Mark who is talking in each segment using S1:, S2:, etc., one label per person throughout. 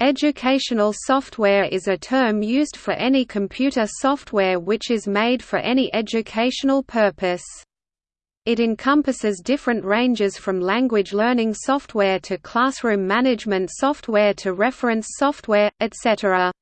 S1: Educational software is a term used for any computer software which is made for any educational purpose. It encompasses different ranges from language learning software to classroom management software to reference software, etc.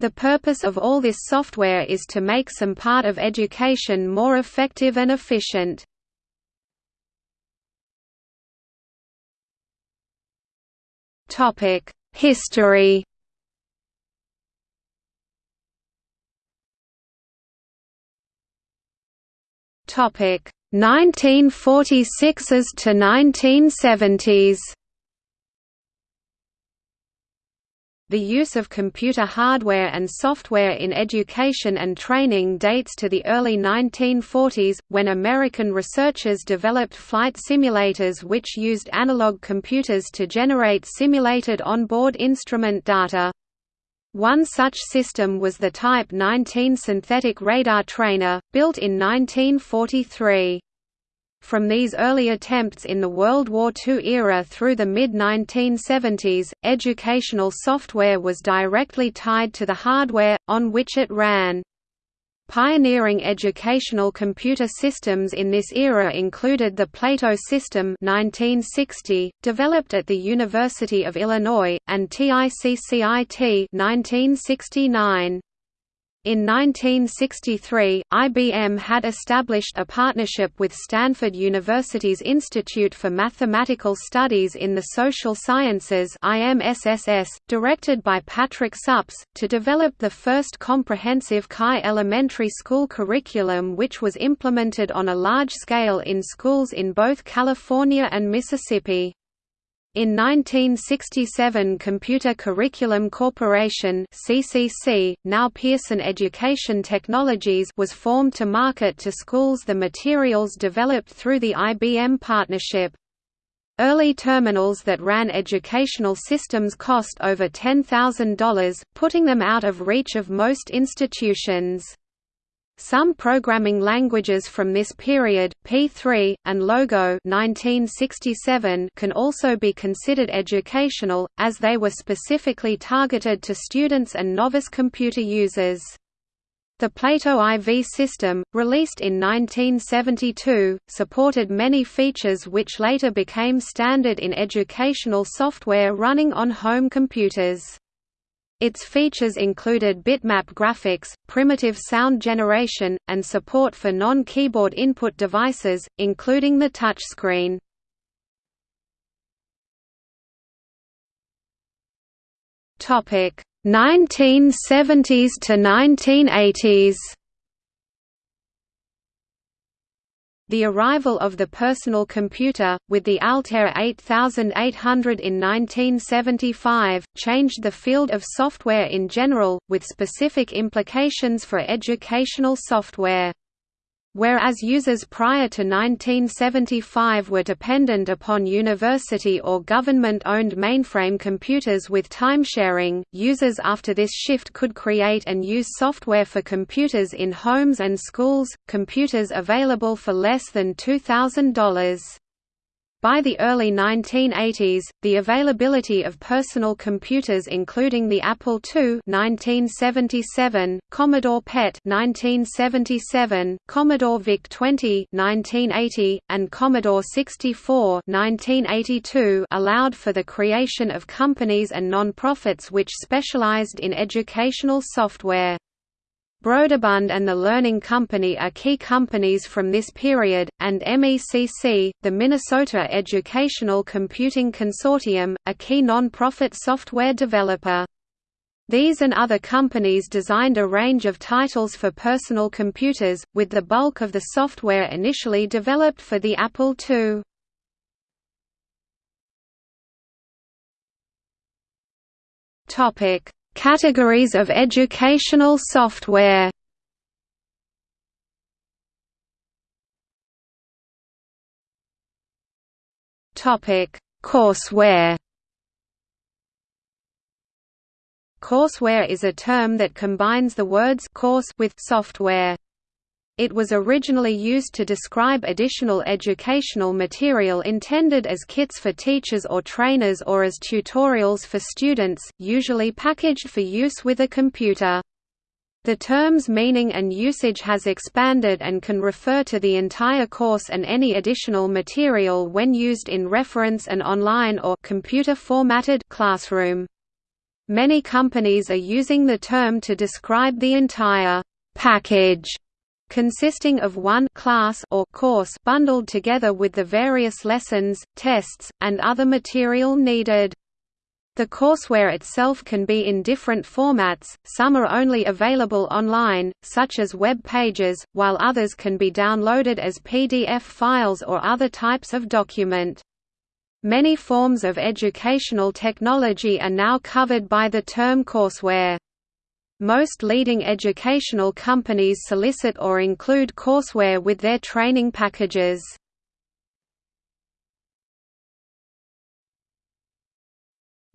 S1: The purpose of all this software is to make some part of education more effective and efficient. History Topic 1946s to 1970s The use of computer hardware and software in education and training dates to the early 1940s, when American researchers developed flight simulators which used analog computers to generate simulated onboard instrument data. One such system was the Type 19 synthetic radar trainer, built in 1943. From these early attempts in the World War II era through the mid-1970s, educational software was directly tied to the hardware, on which it ran. Pioneering educational computer systems in this era included the Plato system 1960, developed at the University of Illinois, and TICCIT 1969. In 1963, IBM had established a partnership with Stanford University's Institute for Mathematical Studies in the Social Sciences directed by Patrick Suppes, to develop the first comprehensive CAI elementary school curriculum which was implemented on a large scale in schools in both California and Mississippi. In 1967 Computer Curriculum Corporation CCC, now Pearson Education Technologies was formed to market to schools the materials developed through the IBM partnership. Early terminals that ran educational systems cost over $10,000, putting them out of reach of most institutions. Some programming languages from this period, P3, and Logo 1967 can also be considered educational, as they were specifically targeted to students and novice computer users. The Plato IV system, released in 1972, supported many features which later became standard in educational software running on home computers. Its features included bitmap graphics, primitive sound generation, and support for non-keyboard input devices, including the touchscreen. Topic 1970s to 1980s. The arrival of the personal computer, with the Altair 8800 in 1975, changed the field of software in general, with specific implications for educational software. Whereas users prior to 1975 were dependent upon university or government-owned mainframe computers with timesharing, users after this shift could create and use software for computers in homes and schools, computers available for less than $2,000. By the early 1980s, the availability of personal computers including the Apple II 1977, Commodore PET 1977, Commodore VIC-20 1980, and Commodore 64 1982 allowed for the creation of companies and non-profits which specialized in educational software. Broderbund and the Learning Company are key companies from this period, and MECC, the Minnesota Educational Computing Consortium, a key non-profit software developer. These and other companies designed a range of titles for personal computers, with the bulk of the software initially developed for the Apple II. Topic: Categories of educational software Courseware. Courseware is a term that combines the words course with software. It was originally used to describe additional educational material intended as kits for teachers or trainers or as tutorials for students, usually packaged for use with a computer. The term's meaning and usage has expanded and can refer to the entire course and any additional material when used in reference and online or computer-formatted classroom. Many companies are using the term to describe the entire package consisting of one class or course bundled together with the various lessons, tests, and other material needed. The courseware itself can be in different formats, some are only available online, such as web pages, while others can be downloaded as PDF files or other types of document. Many forms of educational technology are now covered by the term courseware. Most leading educational companies solicit or include courseware with their training packages.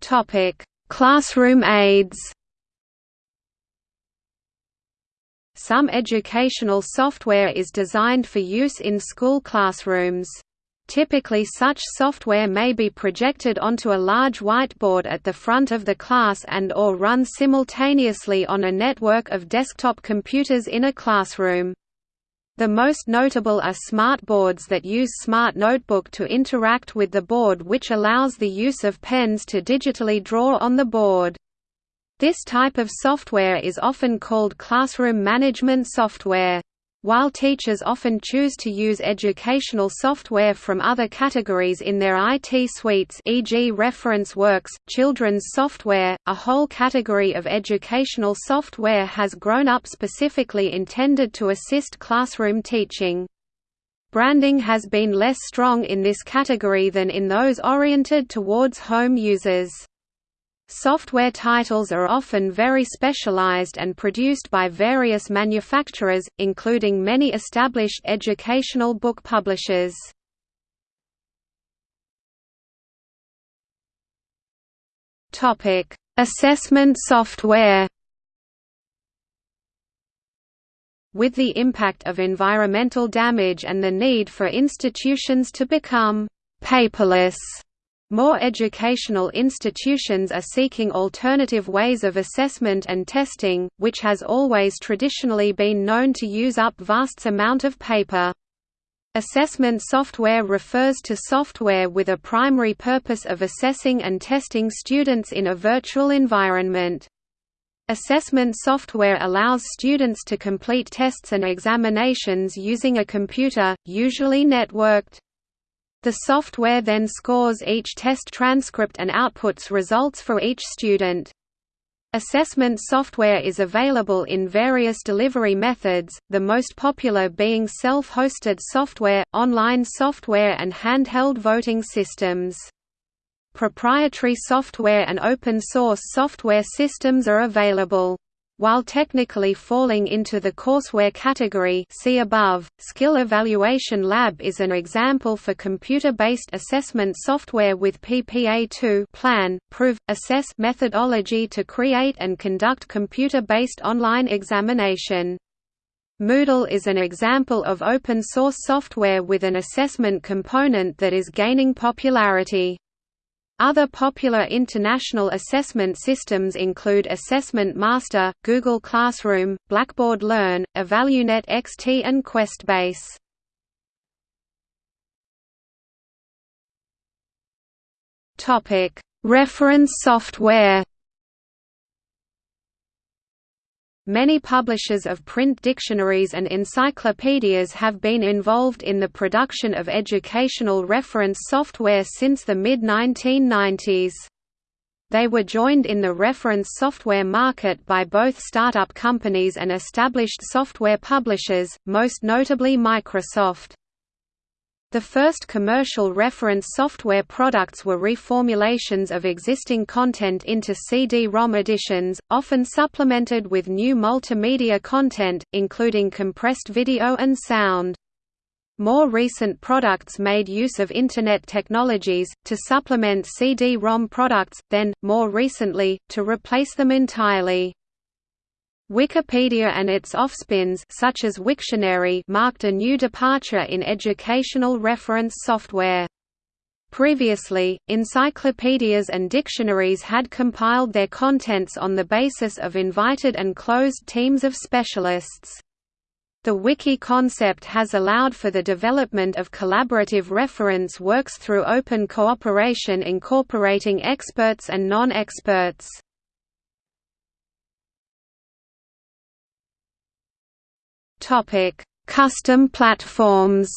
S1: Topic: Classroom aids. Some educational software is designed for use in school classrooms. Typically such software may be projected onto a large whiteboard at the front of the class and or run simultaneously on a network of desktop computers in a classroom. The most notable are smartboards that use Smart Notebook to interact with the board which allows the use of pens to digitally draw on the board. This type of software is often called classroom management software. While teachers often choose to use educational software from other categories in their IT suites e.g. Reference Works, children's software, a whole category of educational software has grown up specifically intended to assist classroom teaching. Branding has been less strong in this category than in those oriented towards home users. Software titles are often very specialized and produced by various manufacturers, including many established educational book publishers. Assessment software With the impact of environmental damage and the need for institutions to become «paperless», more educational institutions are seeking alternative ways of assessment and testing, which has always traditionally been known to use up vast amount of paper. Assessment software refers to software with a primary purpose of assessing and testing students in a virtual environment. Assessment software allows students to complete tests and examinations using a computer, usually networked. The software then scores each test transcript and outputs results for each student. Assessment software is available in various delivery methods, the most popular being self-hosted software, online software and handheld voting systems. Proprietary software and open-source software systems are available. While technically falling into the courseware category see above, Skill Evaluation Lab is an example for computer-based assessment software with PPA2 plan, prove, assess methodology to create and conduct computer-based online examination. Moodle is an example of open-source software with an assessment component that is gaining popularity. Other popular international assessment systems include Assessment Master, Google Classroom, Blackboard Learn, Evalunet XT and QuestBase. Reference software Many publishers of print dictionaries and encyclopedias have been involved in the production of educational reference software since the mid-1990s. They were joined in the reference software market by both startup companies and established software publishers, most notably Microsoft. The first commercial reference software products were reformulations of existing content into CD-ROM editions, often supplemented with new multimedia content, including compressed video and sound. More recent products made use of Internet technologies, to supplement CD-ROM products, then, more recently, to replace them entirely. Wikipedia and its offspins such as Wiktionary marked a new departure in educational reference software. Previously, encyclopedias and dictionaries had compiled their contents on the basis of invited and closed teams of specialists. The wiki concept has allowed for the development of collaborative reference works through open cooperation incorporating experts and non-experts. Custom platforms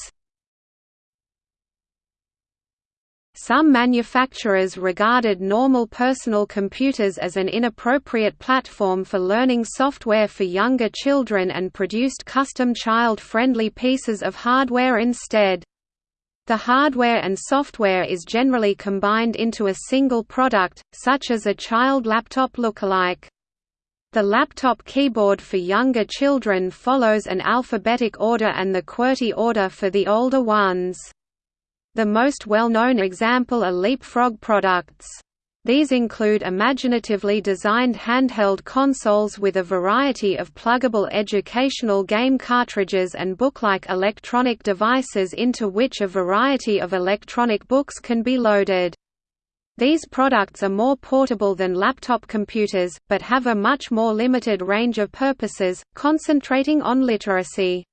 S1: Some manufacturers regarded normal personal computers as an inappropriate platform for learning software for younger children and produced custom child-friendly pieces of hardware instead. The hardware and software is generally combined into a single product, such as a child laptop lookalike. The laptop keyboard for younger children follows an alphabetic order and the QWERTY order for the older ones. The most well-known example are Leapfrog products. These include imaginatively designed handheld consoles with a variety of pluggable educational game cartridges and book-like electronic devices into which a variety of electronic books can be loaded. These products are more portable than laptop computers, but have a much more limited range of purposes, concentrating on literacy.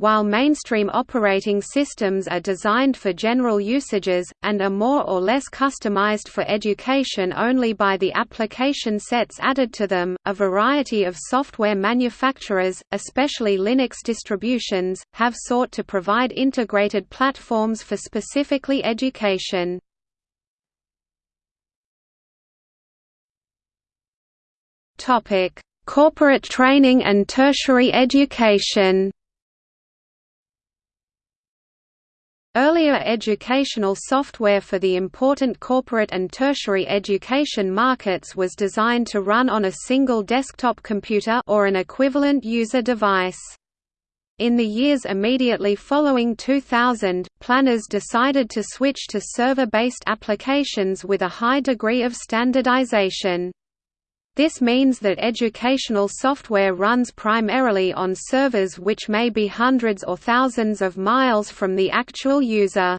S1: While mainstream operating systems are designed for general usages, and are more or less customized for education only by the application sets added to them, a variety of software manufacturers, especially Linux distributions, have sought to provide integrated platforms for specifically education. Corporate training and tertiary education Earlier educational software for the important corporate and tertiary education markets was designed to run on a single desktop computer or an equivalent user device. In the years immediately following 2000, planners decided to switch to server-based applications with a high degree of standardization. This means that educational software runs primarily on servers which may be hundreds or thousands of miles from the actual user.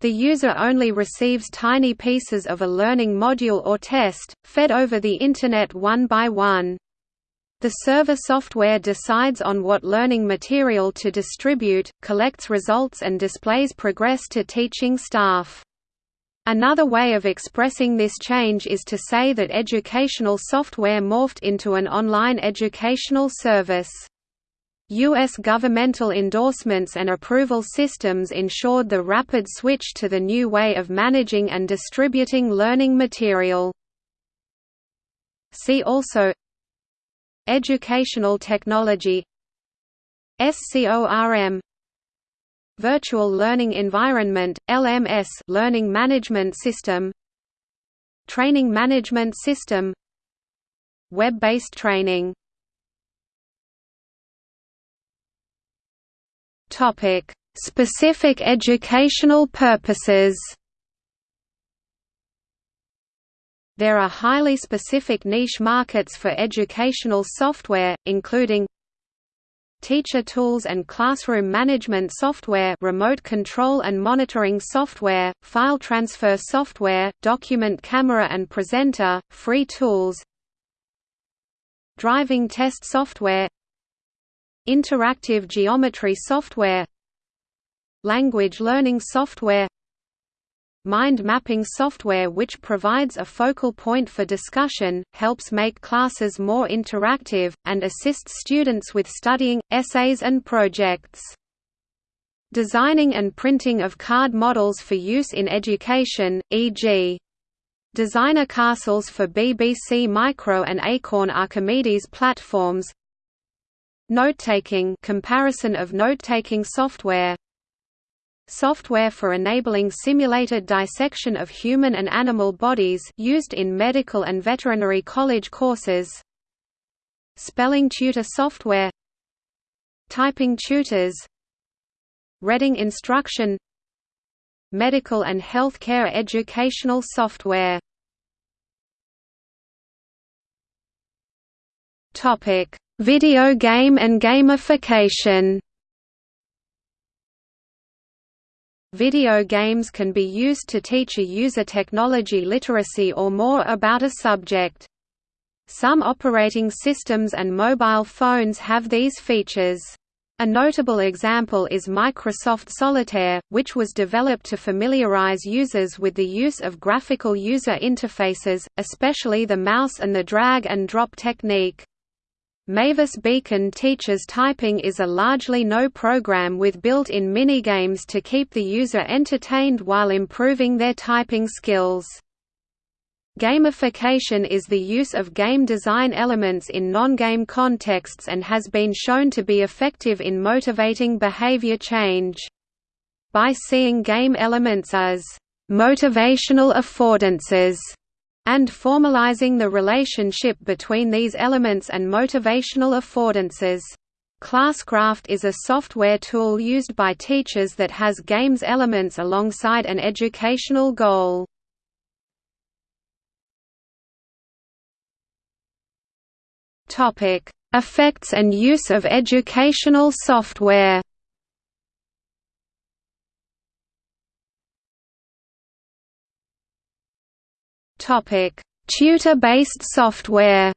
S1: The user only receives tiny pieces of a learning module or test, fed over the Internet one by one. The server software decides on what learning material to distribute, collects results and displays progress to teaching staff. Another way of expressing this change is to say that educational software morphed into an online educational service. U.S. governmental endorsements and approval systems ensured the rapid switch to the new way of managing and distributing learning material. See also Educational technology SCORM Virtual Learning Environment, LMS Learning Management System. Training Management System. Web-based training. Topic: Specific educational purposes. There are highly specific niche markets for educational software, including teacher tools and classroom management software remote control and monitoring software, file transfer software, document camera and presenter, free tools driving test software interactive geometry software language learning software Mind mapping software which provides a focal point for discussion, helps make classes more interactive, and assists students with studying, essays and projects. Designing and printing of card models for use in education, e.g. Designer castles for BBC Micro and Acorn Archimedes platforms Note-taking comparison of note-taking software software for enabling simulated dissection of human and animal bodies used in medical and veterinary college courses. Spelling tutor software. Typing tutors. Reading instruction. Medical and healthcare educational software. Topic Video game and gamification Video games can be used to teach a user technology literacy or more about a subject. Some operating systems and mobile phones have these features. A notable example is Microsoft Solitaire, which was developed to familiarize users with the use of graphical user interfaces, especially the mouse and the drag and drop technique. Mavis Beacon teaches typing is a largely no program with built-in minigames to keep the user entertained while improving their typing skills. Gamification is the use of game design elements in non-game contexts and has been shown to be effective in motivating behavior change. By seeing game elements as motivational affordances and formalizing the relationship between these elements and motivational affordances. ClassCraft is a software tool used by teachers that has games elements alongside an educational goal. Effects and use of educational software Tutor-based software.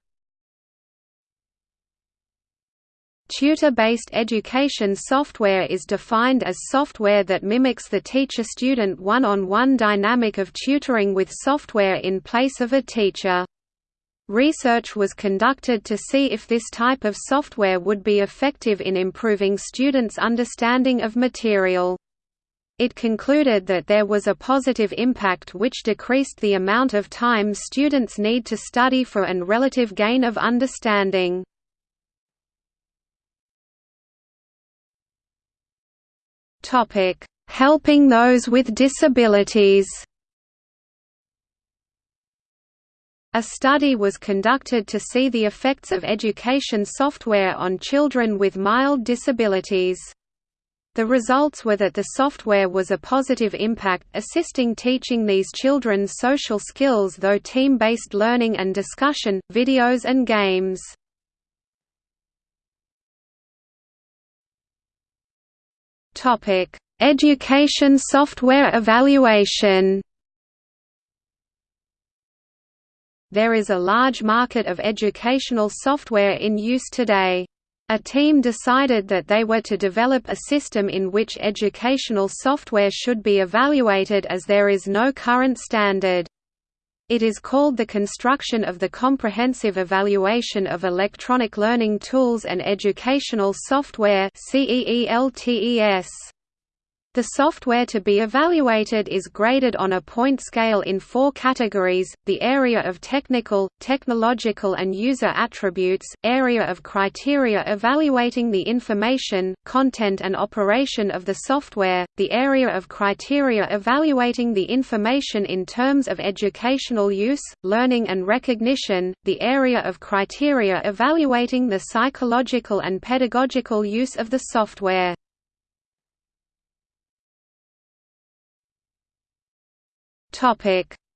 S1: Tutor-based education software is defined as software that mimics the teacher-student one-on-one dynamic of tutoring with software in place of a teacher. Research was conducted to see if this type of software would be effective in improving students' understanding of material. It concluded that there was a positive impact which decreased the amount of time students need to study for and relative gain of understanding. Helping those with disabilities A study was conducted to see the effects of education software on children with mild disabilities. The results were that the software was a positive impact, assisting teaching these children social skills though team-based learning and discussion, videos and games. Education software evaluation There is a large market of educational software in use today. A team decided that they were to develop a system in which educational software should be evaluated as there is no current standard. It is called the construction of the Comprehensive Evaluation of Electronic Learning Tools and Educational Software CEELTES. The software to be evaluated is graded on a point scale in four categories, the area of technical, technological and user attributes, area of criteria evaluating the information, content and operation of the software, the area of criteria evaluating the information in terms of educational use, learning and recognition, the area of criteria evaluating the psychological and pedagogical use of the software.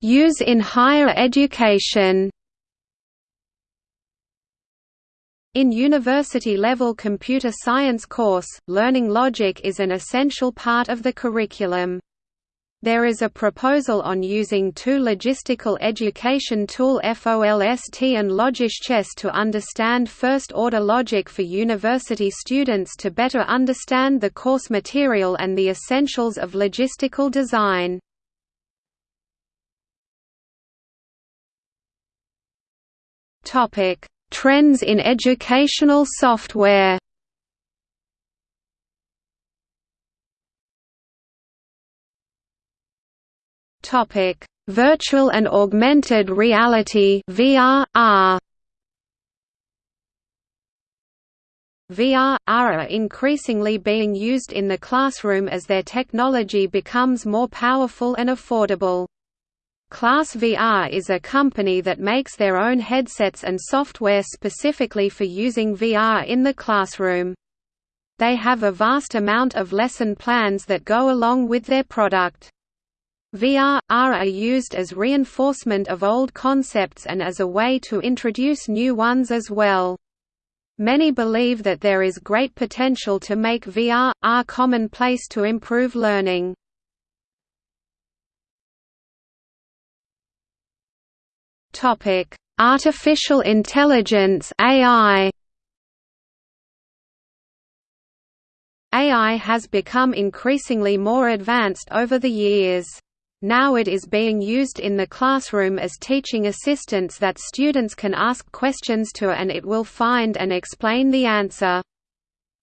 S1: Use in higher education. In university-level computer science course, learning logic is an essential part of the curriculum. There is a proposal on using two logistical education tool FOLST and LogicChess to understand first-order logic for university students to better understand the course material and the essentials of logistical design. Topic: Trends in educational software. Topic: Virtual and augmented reality (VR) VR, are increasingly being used in the classroom as their technology becomes more powerful and affordable. Class VR is a company that makes their own headsets and software specifically for using VR in the classroom. They have a vast amount of lesson plans that go along with their product. VR, AR are used as reinforcement of old concepts and as a way to introduce new ones as well. Many believe that there is great potential to make VR, AR commonplace to improve learning. Artificial intelligence AI AI has become increasingly more advanced over the years. Now it is being used in the classroom as teaching assistants that students can ask questions to and it will find and explain the answer.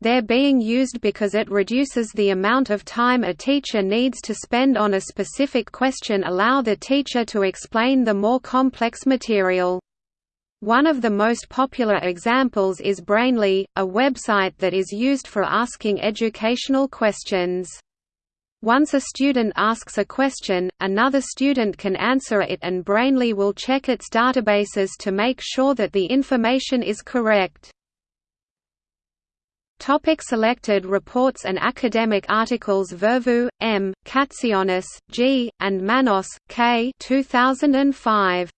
S1: They're being used because it reduces the amount of time a teacher needs to spend on a specific question allow the teacher to explain the more complex material. One of the most popular examples is Brainly, a website that is used for asking educational questions. Once a student asks a question, another student can answer it and Brainly will check its databases to make sure that the information is correct. Topic selected reports and academic articles Virvou, M., Katsionis, G., and Manos, K. 2005.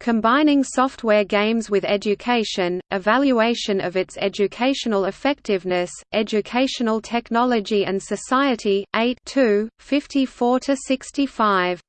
S1: Combining software games with education, evaluation of its educational effectiveness, educational technology and society, 8 54–65.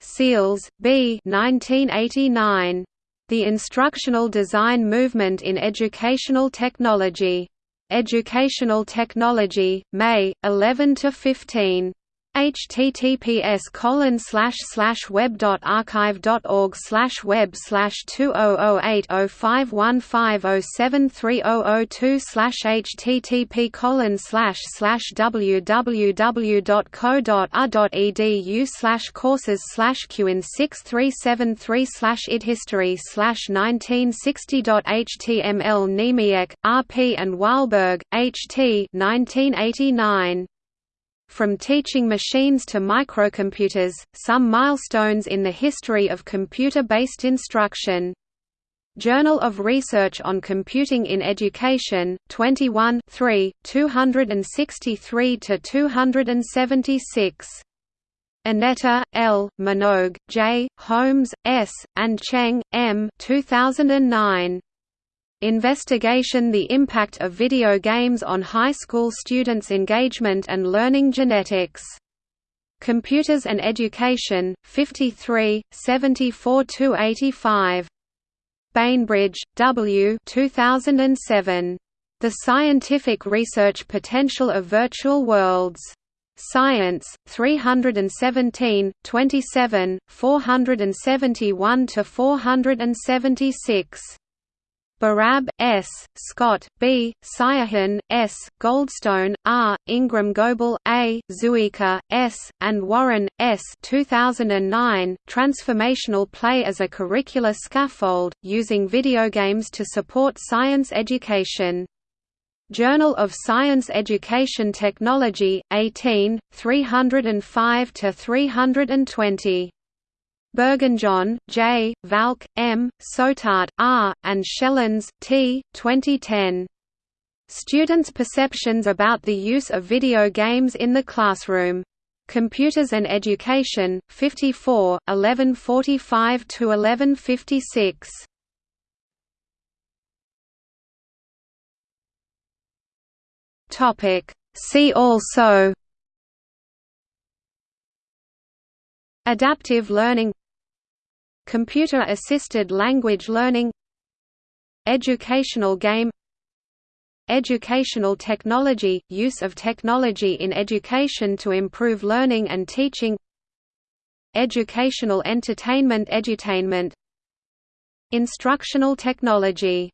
S1: Seels, B 1989. The Instructional Design Movement in Educational Technology. Educational Technology, May, 11–15 https colon slash slash web dot archive dot org slash web slash two oh oh eight oh five one five oh seven three oh oh two slash http colon slash slash www dot co dot r dot edu slash courses slash qin six three seven three slash id history slash nineteen sixty dot html R. P. and Weilberg, H. T. 1989. From teaching machines to microcomputers, some milestones in the history of computer-based instruction. Journal of Research on Computing in Education, 21 263–276. Annetta, L., Minogue, J., Holmes, S., and Cheng, M. 2009. Investigation The impact of video games on high school students' engagement and learning genetics. Computers and Education, 53, 74–85. Bainbridge, W 2007. The Scientific Research Potential of Virtual Worlds. Science, 317, 27, 471–476. Barab, S., Scott, B., Siyahhan, S., Goldstone, R., Ingram Goble, A., Zuiker, S., and Warren, S. 2009, Transformational Play as a Curricular Scaffold, Using Video Games to Support Science Education. Journal of Science Education Technology, 18, 305–320. Bourgonjon, J., Valcke, M., Soetaert, R., and Schellens, T. 2010. Students' Perceptions about the Use of Video Games in the Classroom. Computers and Education, 54, 1145–1156. See also Adaptive learning Computer-assisted language learning Educational game Educational technology – use of technology in education to improve learning and teaching Educational entertainment edutainment Instructional technology